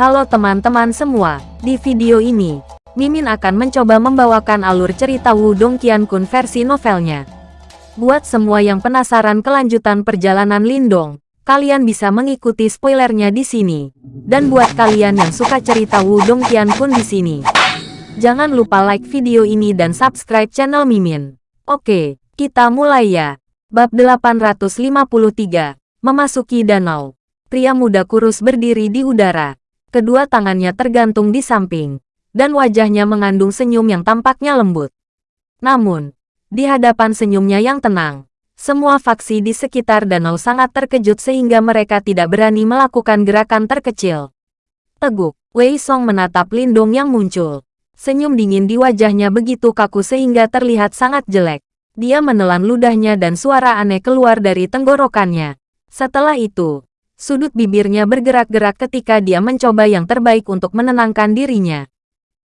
Halo teman-teman semua, di video ini, Mimin akan mencoba membawakan alur cerita Wudong Qiankun versi novelnya. Buat semua yang penasaran kelanjutan perjalanan Lindong, kalian bisa mengikuti spoilernya di sini. Dan buat kalian yang suka cerita Wudong Qiankun di sini, jangan lupa like video ini dan subscribe channel Mimin. Oke, kita mulai ya. Bab 853, Memasuki Danau. Pria muda kurus berdiri di udara. Kedua tangannya tergantung di samping, dan wajahnya mengandung senyum yang tampaknya lembut. Namun, di hadapan senyumnya yang tenang, semua faksi di sekitar danau sangat terkejut sehingga mereka tidak berani melakukan gerakan terkecil. Teguk, Wei Song menatap Lindong yang muncul. Senyum dingin di wajahnya begitu kaku sehingga terlihat sangat jelek. Dia menelan ludahnya dan suara aneh keluar dari tenggorokannya. Setelah itu, Sudut bibirnya bergerak-gerak ketika dia mencoba yang terbaik untuk menenangkan dirinya.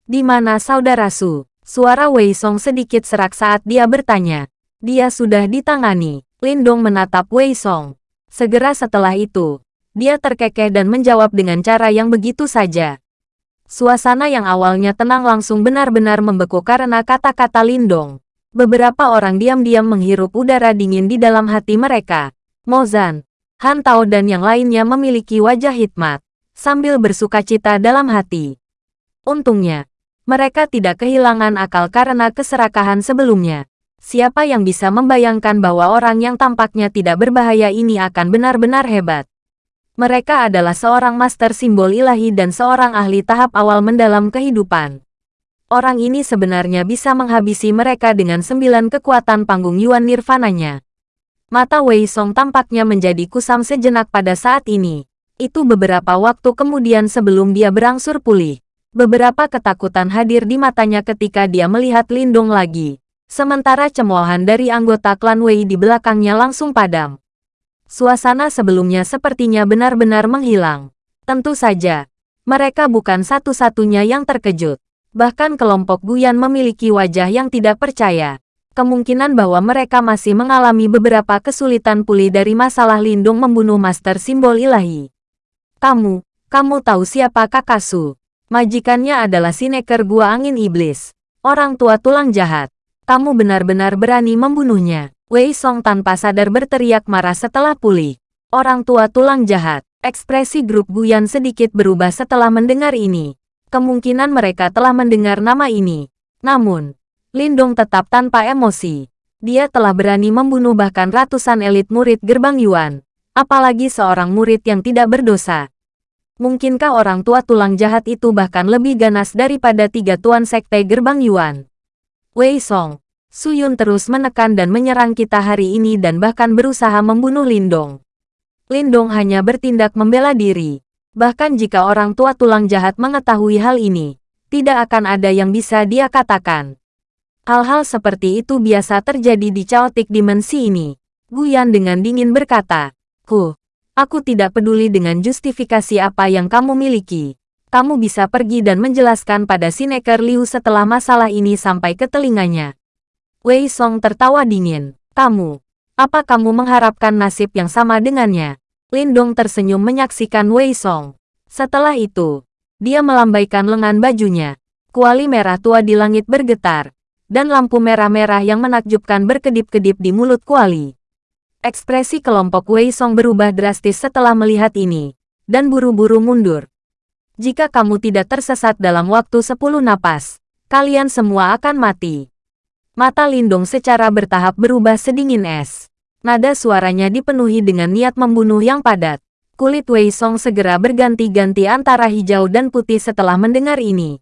Di mana saudara Su? Suara Wei Song sedikit serak saat dia bertanya. Dia sudah ditangani. Lindong menatap Wei Song. Segera setelah itu, dia terkekeh dan menjawab dengan cara yang begitu saja. Suasana yang awalnya tenang langsung benar-benar membeku karena kata-kata Lindong. Beberapa orang diam-diam menghirup udara dingin di dalam hati mereka. Mozan, Han Tao dan yang lainnya memiliki wajah hikmat, sambil bersuka cita dalam hati. Untungnya, mereka tidak kehilangan akal karena keserakahan sebelumnya. Siapa yang bisa membayangkan bahwa orang yang tampaknya tidak berbahaya ini akan benar-benar hebat? Mereka adalah seorang master simbol ilahi dan seorang ahli tahap awal mendalam kehidupan. Orang ini sebenarnya bisa menghabisi mereka dengan sembilan kekuatan panggung Yuan Nirvananya. Mata Wei Song tampaknya menjadi kusam sejenak pada saat ini. Itu beberapa waktu kemudian sebelum dia berangsur pulih. Beberapa ketakutan hadir di matanya ketika dia melihat Lindung lagi. Sementara cemoohan dari anggota klan Wei di belakangnya langsung padam. Suasana sebelumnya sepertinya benar-benar menghilang. Tentu saja, mereka bukan satu-satunya yang terkejut. Bahkan kelompok Guyan memiliki wajah yang tidak percaya kemungkinan bahwa mereka masih mengalami beberapa kesulitan pulih dari masalah lindung membunuh master simbol ilahi. Kamu, kamu tahu siapa Kakasu? Majikannya adalah Sineker Gua Angin Iblis. Orang tua tulang jahat. Kamu benar-benar berani membunuhnya. Wei Song tanpa sadar berteriak marah setelah pulih. Orang tua tulang jahat. Ekspresi grup Guyan sedikit berubah setelah mendengar ini. Kemungkinan mereka telah mendengar nama ini. Namun, Lindong tetap tanpa emosi. Dia telah berani membunuh bahkan ratusan elit murid gerbang Yuan. Apalagi seorang murid yang tidak berdosa. Mungkinkah orang tua tulang jahat itu bahkan lebih ganas daripada tiga tuan sekte gerbang Yuan? Wei Song, Suyun terus menekan dan menyerang kita hari ini dan bahkan berusaha membunuh Lindong. Lindong hanya bertindak membela diri. Bahkan jika orang tua tulang jahat mengetahui hal ini, tidak akan ada yang bisa dia katakan. Hal-hal seperti itu biasa terjadi di chaotic dimensi ini. Guyan dengan dingin berkata, Ku, aku tidak peduli dengan justifikasi apa yang kamu miliki. Kamu bisa pergi dan menjelaskan pada Sineker Liu setelah masalah ini sampai ke telinganya. Wei Song tertawa dingin. Kamu, apa kamu mengharapkan nasib yang sama dengannya? Lindong tersenyum menyaksikan Wei Song. Setelah itu, dia melambaikan lengan bajunya. Kuali merah tua di langit bergetar dan lampu merah-merah yang menakjubkan berkedip-kedip di mulut Kuali. Ekspresi kelompok Wei Song berubah drastis setelah melihat ini, dan buru-buru mundur. Jika kamu tidak tersesat dalam waktu sepuluh napas, kalian semua akan mati. Mata Lindung secara bertahap berubah sedingin es. Nada suaranya dipenuhi dengan niat membunuh yang padat. Kulit Wei Song segera berganti-ganti antara hijau dan putih setelah mendengar ini.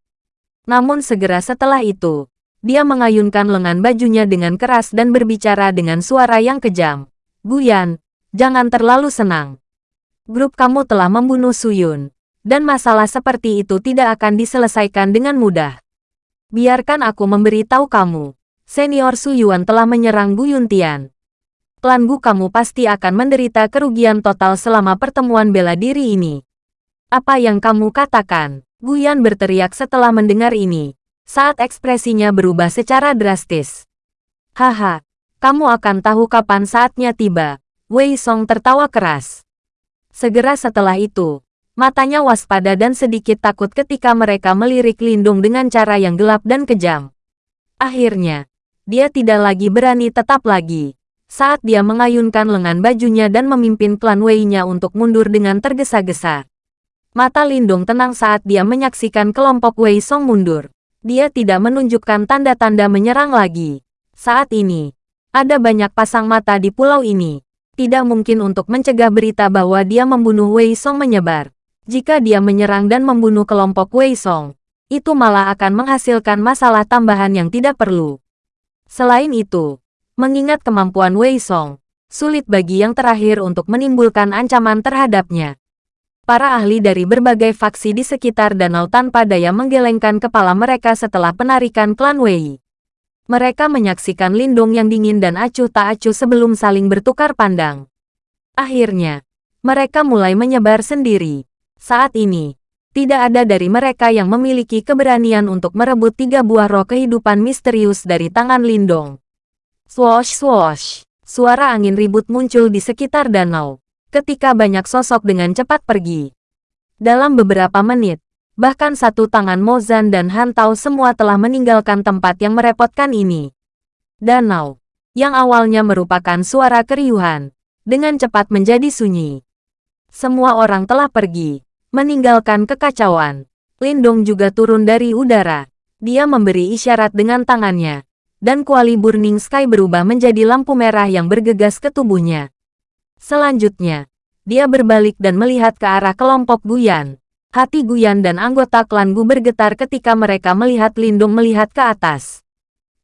Namun segera setelah itu, dia mengayunkan lengan bajunya dengan keras dan berbicara dengan suara yang kejam. Guyan, jangan terlalu senang. Grup kamu telah membunuh Suyun, dan masalah seperti itu tidak akan diselesaikan dengan mudah. Biarkan aku memberitahu kamu, senior Suyuan telah menyerang Gu Yuntian. Klan Gu kamu pasti akan menderita kerugian total selama pertemuan bela diri ini. Apa yang kamu katakan? Guyan berteriak setelah mendengar ini saat ekspresinya berubah secara drastis. Haha, kamu akan tahu kapan saatnya tiba. Wei Song tertawa keras. Segera setelah itu, Matanya waspada dan sedikit takut ketika mereka melirik Lindung dengan cara yang gelap dan kejam. Akhirnya, dia tidak lagi berani tetap lagi. Saat dia mengayunkan lengan bajunya dan memimpin klan Wei-nya untuk mundur dengan tergesa-gesa. Mata Lindung tenang saat dia menyaksikan kelompok Wei Song mundur. Dia tidak menunjukkan tanda-tanda menyerang lagi. Saat ini, ada banyak pasang mata di pulau ini. Tidak mungkin untuk mencegah berita bahwa dia membunuh Wei Song menyebar. Jika dia menyerang dan membunuh kelompok Wei Song, itu malah akan menghasilkan masalah tambahan yang tidak perlu. Selain itu, mengingat kemampuan Wei Song, sulit bagi yang terakhir untuk menimbulkan ancaman terhadapnya. Para ahli dari berbagai faksi di sekitar danau tanpa daya menggelengkan kepala mereka setelah penarikan klan Wei. Mereka menyaksikan Lindung yang dingin dan acuh tak acuh sebelum saling bertukar pandang. Akhirnya, mereka mulai menyebar sendiri. Saat ini, tidak ada dari mereka yang memiliki keberanian untuk merebut tiga buah roh kehidupan misterius dari tangan Lindong. Swoosh swoosh, suara angin ribut muncul di sekitar danau, ketika banyak sosok dengan cepat pergi. Dalam beberapa menit, bahkan satu tangan Mozan dan Hantau semua telah meninggalkan tempat yang merepotkan ini. Danau, yang awalnya merupakan suara keriuhan, dengan cepat menjadi sunyi. Semua orang telah pergi meninggalkan kekacauan. Lindong juga turun dari udara. Dia memberi isyarat dengan tangannya, dan kuali Burning Sky berubah menjadi lampu merah yang bergegas ke tubuhnya. Selanjutnya, dia berbalik dan melihat ke arah kelompok Guyan. Hati Guyan dan anggota klan Gu bergetar ketika mereka melihat Lindung melihat ke atas.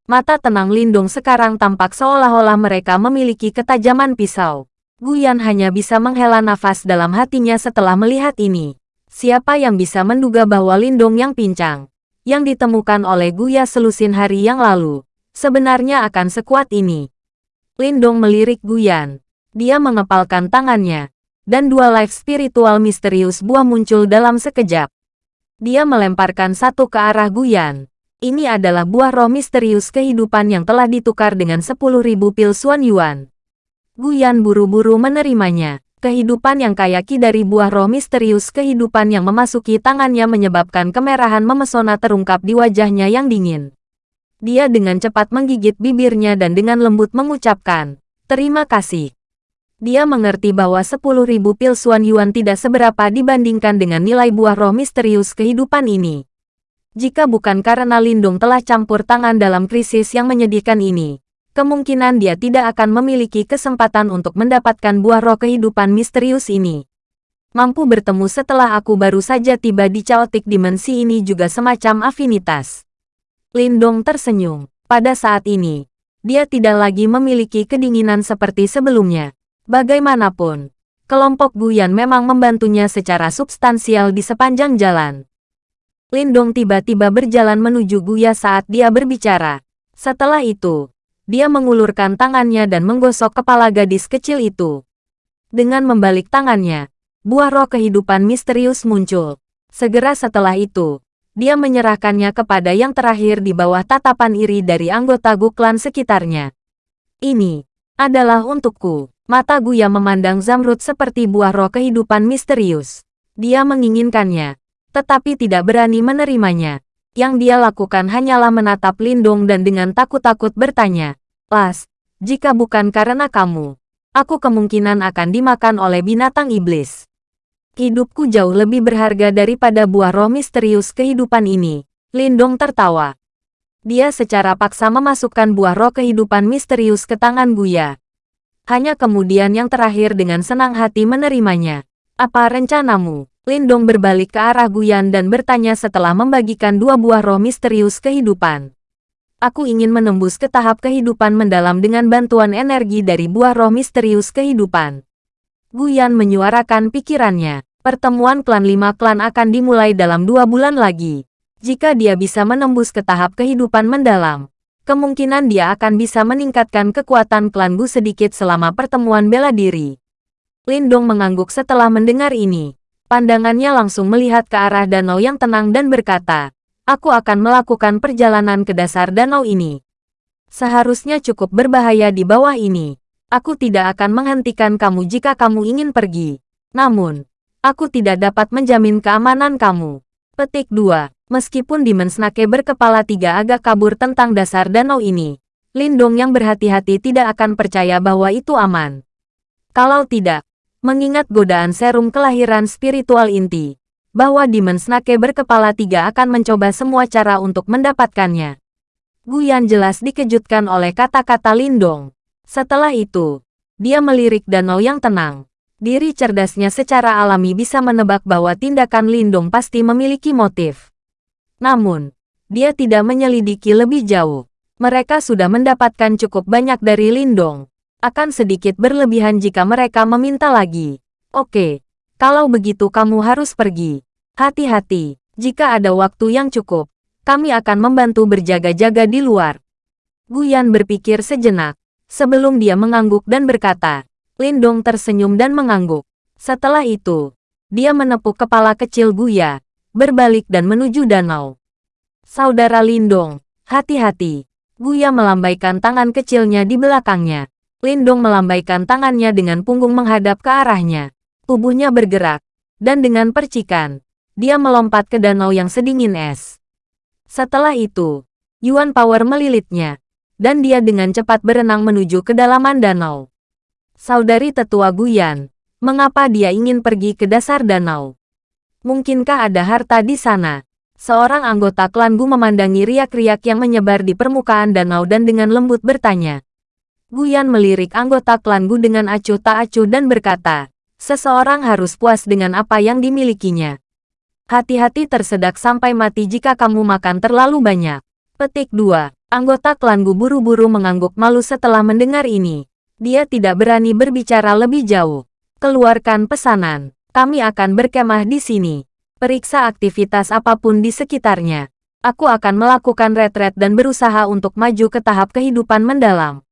Mata tenang Lindung sekarang tampak seolah-olah mereka memiliki ketajaman pisau. Guyan hanya bisa menghela nafas dalam hatinya setelah melihat ini. Siapa yang bisa menduga bahwa Lindong yang pincang, yang ditemukan oleh Guya selusin hari yang lalu, sebenarnya akan sekuat ini. Lindong melirik Guyan. Dia mengepalkan tangannya, dan dua life spiritual misterius buah muncul dalam sekejap. Dia melemparkan satu ke arah Guyan. Ini adalah buah roh misterius kehidupan yang telah ditukar dengan 10.000 pil Suan Yuan. Guyan buru-buru menerimanya. Kehidupan yang kaya ki dari buah roh misterius kehidupan yang memasuki tangannya menyebabkan kemerahan memesona terungkap di wajahnya yang dingin. Dia dengan cepat menggigit bibirnya dan dengan lembut mengucapkan, Terima kasih. Dia mengerti bahwa 10.000 pil Suan Yuan tidak seberapa dibandingkan dengan nilai buah roh misterius kehidupan ini. Jika bukan karena Lindung telah campur tangan dalam krisis yang menyedihkan ini, kemungkinan dia tidak akan memiliki kesempatan untuk mendapatkan buah roh kehidupan misterius ini. Mampu bertemu setelah aku baru saja tiba di chaotic dimensi ini juga semacam afinitas. Lindong tersenyum. Pada saat ini, dia tidak lagi memiliki kedinginan seperti sebelumnya. Bagaimanapun, kelompok Guyan memang membantunya secara substansial di sepanjang jalan. Lindong tiba-tiba berjalan menuju Guya saat dia berbicara. Setelah itu, dia mengulurkan tangannya dan menggosok kepala gadis kecil itu. Dengan membalik tangannya, buah roh kehidupan misterius muncul. Segera setelah itu, dia menyerahkannya kepada yang terakhir di bawah tatapan iri dari anggota Guklan sekitarnya. Ini adalah untukku. Mata Guya memandang Zamrud seperti buah roh kehidupan misterius. Dia menginginkannya, tetapi tidak berani menerimanya. Yang dia lakukan hanyalah menatap Lindung dan dengan takut-takut bertanya, Las, jika bukan karena kamu, aku kemungkinan akan dimakan oleh binatang iblis. Hidupku jauh lebih berharga daripada buah roh misterius kehidupan ini. Lindong tertawa. Dia secara paksa memasukkan buah roh kehidupan misterius ke tangan Guya. Hanya kemudian yang terakhir dengan senang hati menerimanya. Apa rencanamu? Lindong berbalik ke arah Guyan dan bertanya setelah membagikan dua buah roh misterius kehidupan. Aku ingin menembus ke tahap kehidupan mendalam dengan bantuan energi dari buah roh misterius kehidupan. Guyan menyuarakan pikirannya. Pertemuan klan lima klan akan dimulai dalam dua bulan lagi. Jika dia bisa menembus ke tahap kehidupan mendalam, kemungkinan dia akan bisa meningkatkan kekuatan klan Gu sedikit selama pertemuan bela diri. Lindong mengangguk setelah mendengar ini. Pandangannya langsung melihat ke arah danau yang tenang dan berkata, Aku akan melakukan perjalanan ke dasar danau ini. Seharusnya cukup berbahaya di bawah ini. Aku tidak akan menghentikan kamu jika kamu ingin pergi. Namun, Aku tidak dapat menjamin keamanan kamu. Petik 2. Meskipun Demon Snake berkepala tiga agak kabur tentang dasar danau ini, Lindong yang berhati-hati tidak akan percaya bahwa itu aman. Kalau tidak, mengingat godaan serum kelahiran spiritual inti, bahwa Demon Snake berkepala tiga akan mencoba semua cara untuk mendapatkannya. Guyan jelas dikejutkan oleh kata-kata Lindong. Setelah itu, dia melirik danau yang tenang. Diri cerdasnya secara alami bisa menebak bahwa tindakan Lindong pasti memiliki motif. Namun, dia tidak menyelidiki lebih jauh. Mereka sudah mendapatkan cukup banyak dari Lindong. Akan sedikit berlebihan jika mereka meminta lagi. Oke, kalau begitu kamu harus pergi. Hati-hati, jika ada waktu yang cukup, kami akan membantu berjaga-jaga di luar. Guyan berpikir sejenak, sebelum dia mengangguk dan berkata, Lindong tersenyum dan mengangguk. Setelah itu, dia menepuk kepala kecil Guya, berbalik dan menuju danau. Saudara Lindong, hati-hati. Guya melambaikan tangan kecilnya di belakangnya. Lindong melambaikan tangannya dengan punggung menghadap ke arahnya. Tubuhnya bergerak. Dan dengan percikan, dia melompat ke danau yang sedingin es. Setelah itu, Yuan Power melilitnya. Dan dia dengan cepat berenang menuju kedalaman danau. Saudari tetua Guyan, mengapa dia ingin pergi ke dasar danau? Mungkinkah ada harta di sana? Seorang anggota klan Gu memandangi riak-riak yang menyebar di permukaan danau dan dengan lembut bertanya. Guyan melirik anggota klan Gu dengan acuh tak acuh dan berkata, seseorang harus puas dengan apa yang dimilikinya. Hati-hati tersedak sampai mati jika kamu makan terlalu banyak. Petik 2. Anggota klan Gu buru-buru mengangguk malu setelah mendengar ini. Dia tidak berani berbicara lebih jauh. Keluarkan pesanan. Kami akan berkemah di sini. Periksa aktivitas apa pun di sekitarnya. Aku akan melakukan retret dan berusaha untuk maju ke tahap kehidupan mendalam.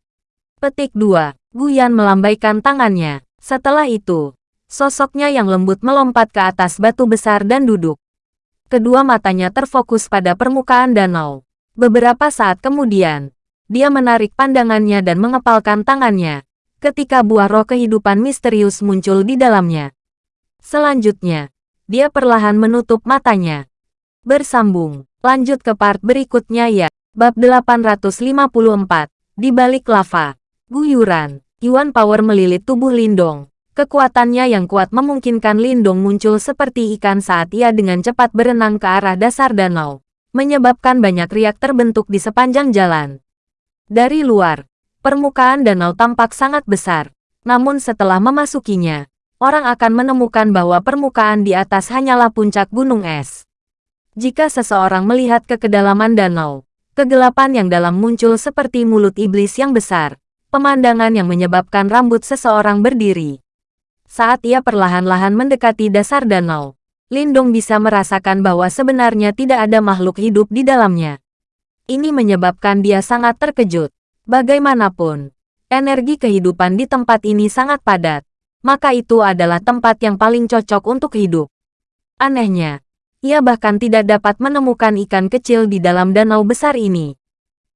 Petik 2. Guyan melambaikan tangannya. Setelah itu, sosoknya yang lembut melompat ke atas batu besar dan duduk. Kedua matanya terfokus pada permukaan danau. Beberapa saat kemudian, dia menarik pandangannya dan mengepalkan tangannya, ketika buah roh kehidupan misterius muncul di dalamnya. Selanjutnya, dia perlahan menutup matanya. Bersambung, lanjut ke part berikutnya ya. Bab 854, di balik lava. Guyuran, Yuan Power melilit tubuh Lindong. Kekuatannya yang kuat memungkinkan Lindong muncul seperti ikan saat ia dengan cepat berenang ke arah dasar danau, menyebabkan banyak riak terbentuk di sepanjang jalan. Dari luar, permukaan danau tampak sangat besar, namun setelah memasukinya, orang akan menemukan bahwa permukaan di atas hanyalah puncak gunung es. Jika seseorang melihat ke kedalaman danau, kegelapan yang dalam muncul seperti mulut iblis yang besar, pemandangan yang menyebabkan rambut seseorang berdiri. Saat ia perlahan-lahan mendekati dasar danau, Lindong bisa merasakan bahwa sebenarnya tidak ada makhluk hidup di dalamnya. Ini menyebabkan dia sangat terkejut. Bagaimanapun, energi kehidupan di tempat ini sangat padat maka itu adalah tempat yang paling cocok untuk hidup. Anehnya, ia bahkan tidak dapat menemukan ikan kecil di dalam danau besar ini.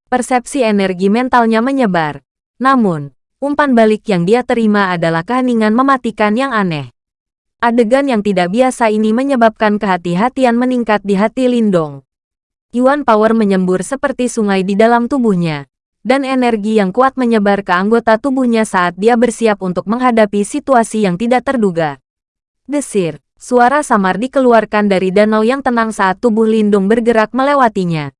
Persepsi energi mentalnya menyebar. Namun, umpan balik yang dia terima adalah keheningan mematikan yang aneh. Adegan yang tidak biasa ini menyebabkan kehati-hatian meningkat di hati Lindong. Yuan Power menyembur seperti sungai di dalam tubuhnya, dan energi yang kuat menyebar ke anggota tubuhnya saat dia bersiap untuk menghadapi situasi yang tidak terduga. Desir, suara samar dikeluarkan dari danau yang tenang saat tubuh Lindung bergerak melewatinya.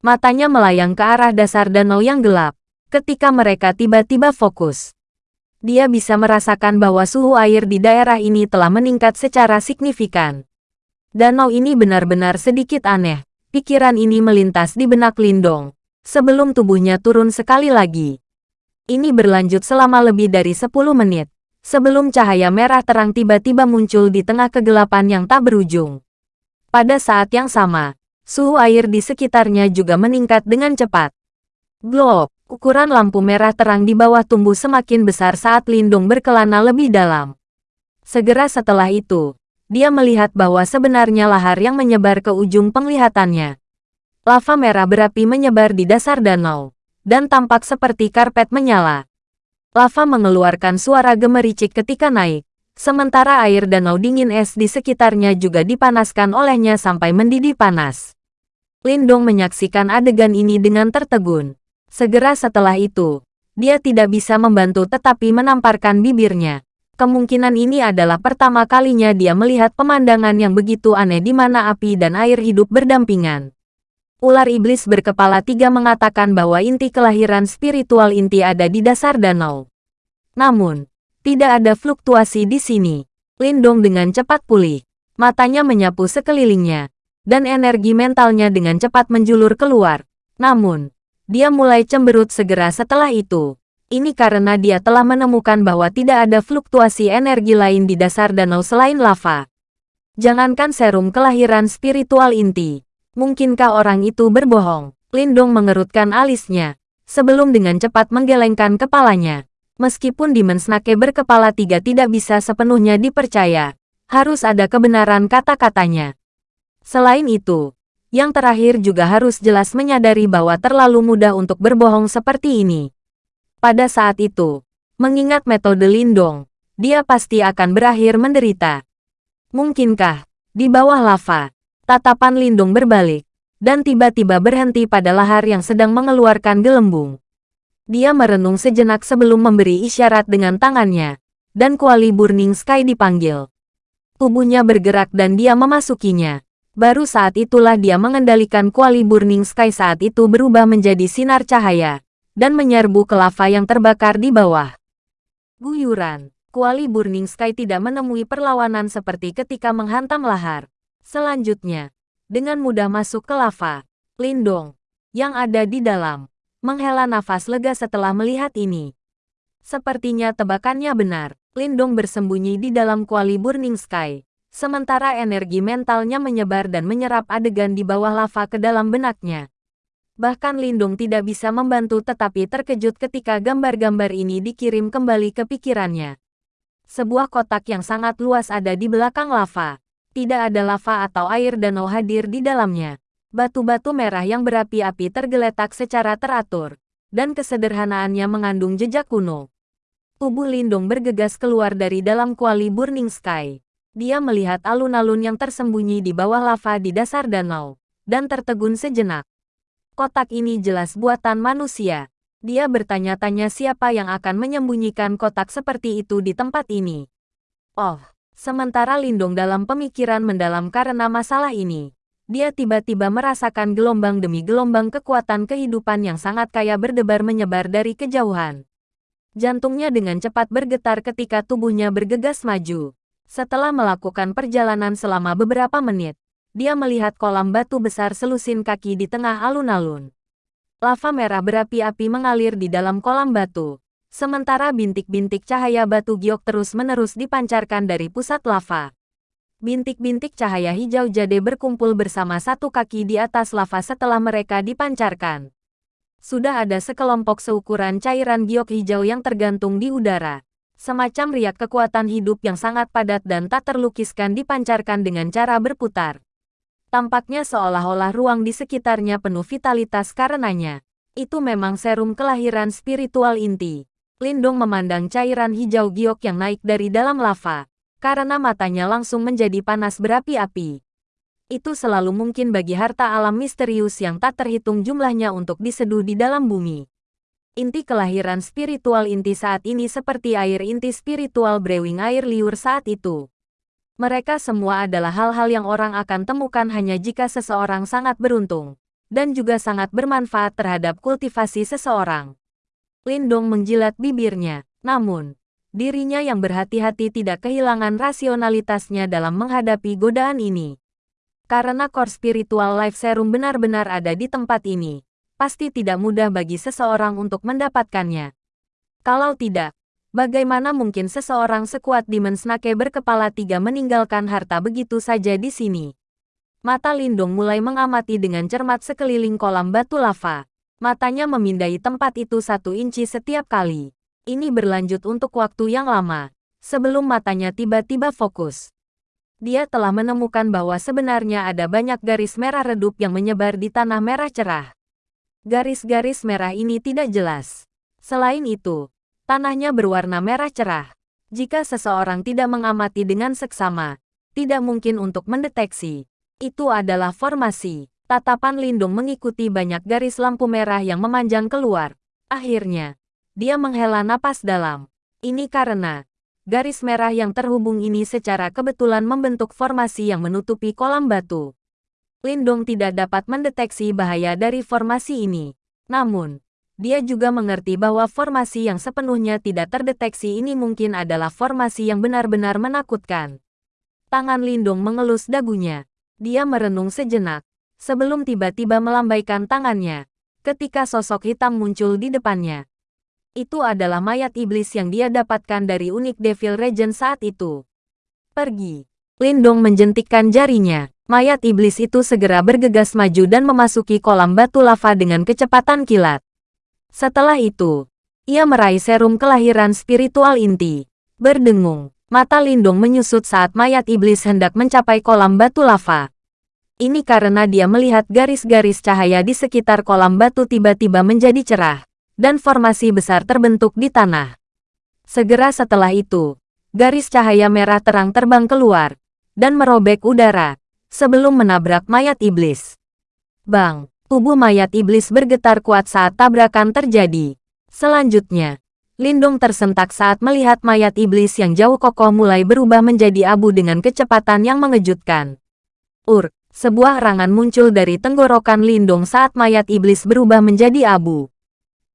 Matanya melayang ke arah dasar danau yang gelap, ketika mereka tiba-tiba fokus. Dia bisa merasakan bahwa suhu air di daerah ini telah meningkat secara signifikan. Danau ini benar-benar sedikit aneh. Pikiran ini melintas di benak Lindong sebelum tubuhnya turun sekali lagi. Ini berlanjut selama lebih dari 10 menit, sebelum cahaya merah terang tiba-tiba muncul di tengah kegelapan yang tak berujung. Pada saat yang sama, suhu air di sekitarnya juga meningkat dengan cepat. Glow, ukuran lampu merah terang di bawah tumbuh semakin besar saat Lindung berkelana lebih dalam. Segera setelah itu, dia melihat bahwa sebenarnya lahar yang menyebar ke ujung penglihatannya lava merah berapi menyebar di dasar danau, dan tampak seperti karpet menyala. Lava mengeluarkan suara gemericik ketika naik, Sementara air danau dingin es di sekitarnya juga dipanaskan olehnya sampai mendidih panas. Lindong menyaksikan adegan ini dengan tertegun. Segera setelah itu, dia tidak bisa membantu tetapi menamparkan bibirnya. Kemungkinan ini adalah pertama kalinya dia melihat pemandangan yang begitu aneh di mana api dan air hidup berdampingan. Ular iblis berkepala tiga mengatakan bahwa inti kelahiran spiritual inti ada di dasar danau. Namun, tidak ada fluktuasi di sini. Lindong dengan cepat pulih. Matanya menyapu sekelilingnya. Dan energi mentalnya dengan cepat menjulur keluar. Namun, dia mulai cemberut segera setelah itu. Ini karena dia telah menemukan bahwa tidak ada fluktuasi energi lain di dasar danau selain lava. Jangankan serum kelahiran spiritual inti. Mungkinkah orang itu berbohong? Lindong mengerutkan alisnya. Sebelum dengan cepat menggelengkan kepalanya. Meskipun Demon Snake berkepala tiga tidak bisa sepenuhnya dipercaya, harus ada kebenaran kata-katanya. Selain itu, yang terakhir juga harus jelas menyadari bahwa terlalu mudah untuk berbohong seperti ini. Pada saat itu, mengingat metode Lindong, dia pasti akan berakhir menderita. Mungkinkah, di bawah lava, tatapan Lindong berbalik, dan tiba-tiba berhenti pada lahar yang sedang mengeluarkan gelembung. Dia merenung sejenak sebelum memberi isyarat dengan tangannya, dan kuali Burning Sky dipanggil. Tubuhnya bergerak dan dia memasukinya. Baru saat itulah dia mengendalikan kuali Burning Sky saat itu berubah menjadi sinar cahaya, dan menyerbu ke lava yang terbakar di bawah. Guyuran, kuali Burning Sky tidak menemui perlawanan seperti ketika menghantam lahar. Selanjutnya, dengan mudah masuk ke lava, Lindong, yang ada di dalam, menghela nafas lega setelah melihat ini. Sepertinya tebakannya benar, Lindong bersembunyi di dalam kuali Burning Sky. Sementara energi mentalnya menyebar dan menyerap adegan di bawah lava ke dalam benaknya. Bahkan Lindong tidak bisa membantu tetapi terkejut ketika gambar-gambar ini dikirim kembali ke pikirannya. Sebuah kotak yang sangat luas ada di belakang lava. Tidak ada lava atau air danau hadir di dalamnya. Batu-batu merah yang berapi-api tergeletak secara teratur, dan kesederhanaannya mengandung jejak kuno. Tubuh Lindung bergegas keluar dari dalam kuali Burning Sky. Dia melihat alun-alun yang tersembunyi di bawah lava di dasar danau, dan tertegun sejenak. Kotak ini jelas buatan manusia. Dia bertanya-tanya siapa yang akan menyembunyikan kotak seperti itu di tempat ini. Oh, sementara Lindung dalam pemikiran mendalam karena masalah ini, dia tiba-tiba merasakan gelombang demi gelombang kekuatan kehidupan yang sangat kaya berdebar menyebar dari kejauhan. Jantungnya dengan cepat bergetar ketika tubuhnya bergegas maju. Setelah melakukan perjalanan selama beberapa menit, dia melihat kolam batu besar selusin kaki di tengah alun-alun. Lava merah berapi-api mengalir di dalam kolam batu, sementara bintik-bintik cahaya batu giok terus-menerus dipancarkan dari pusat lava. Bintik-bintik cahaya hijau jade berkumpul bersama satu kaki di atas lava setelah mereka dipancarkan. Sudah ada sekelompok seukuran cairan giok hijau yang tergantung di udara. Semacam riak kekuatan hidup yang sangat padat dan tak terlukiskan dipancarkan dengan cara berputar. Tampaknya seolah-olah ruang di sekitarnya penuh vitalitas karenanya. Itu memang serum kelahiran spiritual inti. Lindung memandang cairan hijau giok yang naik dari dalam lava karena matanya langsung menjadi panas berapi-api. Itu selalu mungkin bagi harta alam misterius yang tak terhitung jumlahnya untuk diseduh di dalam bumi. Inti kelahiran spiritual inti saat ini seperti air inti spiritual brewing air liur saat itu. Mereka semua adalah hal-hal yang orang akan temukan hanya jika seseorang sangat beruntung, dan juga sangat bermanfaat terhadap kultivasi seseorang. Lindong menjilat bibirnya, namun, dirinya yang berhati-hati tidak kehilangan rasionalitasnya dalam menghadapi godaan ini. Karena core spiritual life serum benar-benar ada di tempat ini, pasti tidak mudah bagi seseorang untuk mendapatkannya. Kalau tidak, bagaimana mungkin seseorang sekuat Demon Snake berkepala tiga meninggalkan harta begitu saja di sini? Mata Lindung mulai mengamati dengan cermat sekeliling kolam batu lava. Matanya memindai tempat itu satu inci setiap kali. Ini berlanjut untuk waktu yang lama, sebelum matanya tiba-tiba fokus. Dia telah menemukan bahwa sebenarnya ada banyak garis merah redup yang menyebar di tanah merah cerah. Garis-garis merah ini tidak jelas. Selain itu, tanahnya berwarna merah cerah. Jika seseorang tidak mengamati dengan seksama, tidak mungkin untuk mendeteksi. Itu adalah formasi. Tatapan Lindung mengikuti banyak garis lampu merah yang memanjang keluar. Akhirnya, dia menghela napas dalam. Ini karena, garis merah yang terhubung ini secara kebetulan membentuk formasi yang menutupi kolam batu. Lindong tidak dapat mendeteksi bahaya dari formasi ini. Namun, dia juga mengerti bahwa formasi yang sepenuhnya tidak terdeteksi ini mungkin adalah formasi yang benar-benar menakutkan. Tangan Lindung mengelus dagunya. Dia merenung sejenak, sebelum tiba-tiba melambaikan tangannya, ketika sosok hitam muncul di depannya. Itu adalah mayat iblis yang dia dapatkan dari unik Devil Regent saat itu. Pergi. Lindong menjentikkan jarinya. Mayat iblis itu segera bergegas maju dan memasuki kolam batu lava dengan kecepatan kilat. Setelah itu, ia meraih serum kelahiran spiritual inti. Berdengung, mata Lindung menyusut saat mayat iblis hendak mencapai kolam batu lava. Ini karena dia melihat garis-garis cahaya di sekitar kolam batu tiba-tiba menjadi cerah, dan formasi besar terbentuk di tanah. Segera setelah itu, garis cahaya merah terang terbang keluar, dan merobek udara, sebelum menabrak mayat iblis. Bang! Tubuh mayat iblis bergetar kuat saat tabrakan terjadi. Selanjutnya, Lindung tersentak saat melihat mayat iblis yang jauh kokoh mulai berubah menjadi abu dengan kecepatan yang mengejutkan. Ur, sebuah rangan muncul dari tenggorokan Lindung saat mayat iblis berubah menjadi abu.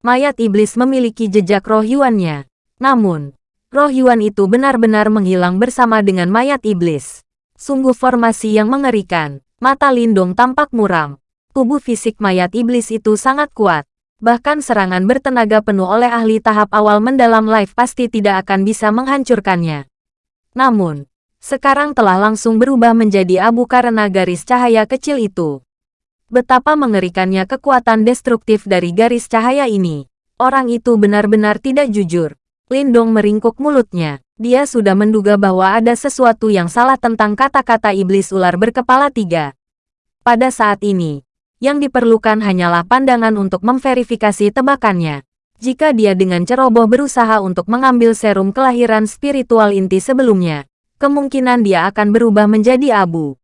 Mayat iblis memiliki jejak roh yuannya. Namun, roh yuan itu benar-benar menghilang bersama dengan mayat iblis. Sungguh formasi yang mengerikan. Mata Lindung tampak muram tubuh fisik mayat iblis itu sangat kuat. Bahkan serangan bertenaga penuh oleh ahli tahap awal mendalam life pasti tidak akan bisa menghancurkannya. Namun, sekarang telah langsung berubah menjadi abu karena garis cahaya kecil itu. Betapa mengerikannya kekuatan destruktif dari garis cahaya ini. Orang itu benar-benar tidak jujur. Lindong meringkuk mulutnya. Dia sudah menduga bahwa ada sesuatu yang salah tentang kata-kata iblis ular berkepala tiga. Pada saat ini, yang diperlukan hanyalah pandangan untuk memverifikasi tebakannya. Jika dia dengan ceroboh berusaha untuk mengambil serum kelahiran spiritual inti sebelumnya, kemungkinan dia akan berubah menjadi abu.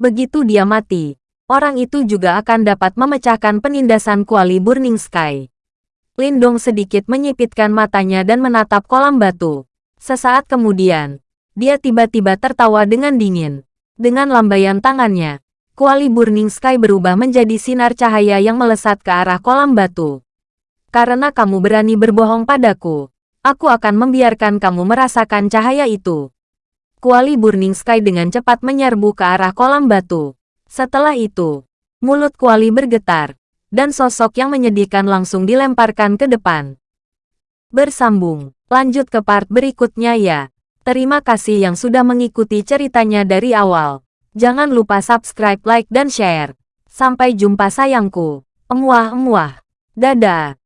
Begitu dia mati, orang itu juga akan dapat memecahkan penindasan kuali Burning Sky. Lindong sedikit menyipitkan matanya dan menatap kolam batu. Sesaat kemudian, dia tiba-tiba tertawa dengan dingin. Dengan lambaian tangannya, kuali Burning Sky berubah menjadi sinar cahaya yang melesat ke arah kolam batu. Karena kamu berani berbohong padaku, aku akan membiarkan kamu merasakan cahaya itu. Kuali Burning Sky dengan cepat menyerbu ke arah kolam batu. Setelah itu, mulut kuali bergetar, dan sosok yang menyedihkan langsung dilemparkan ke depan. Bersambung, lanjut ke part berikutnya ya. Terima kasih yang sudah mengikuti ceritanya dari awal. Jangan lupa subscribe, like, dan share. Sampai jumpa sayangku. Emuah-emuah. Dadah.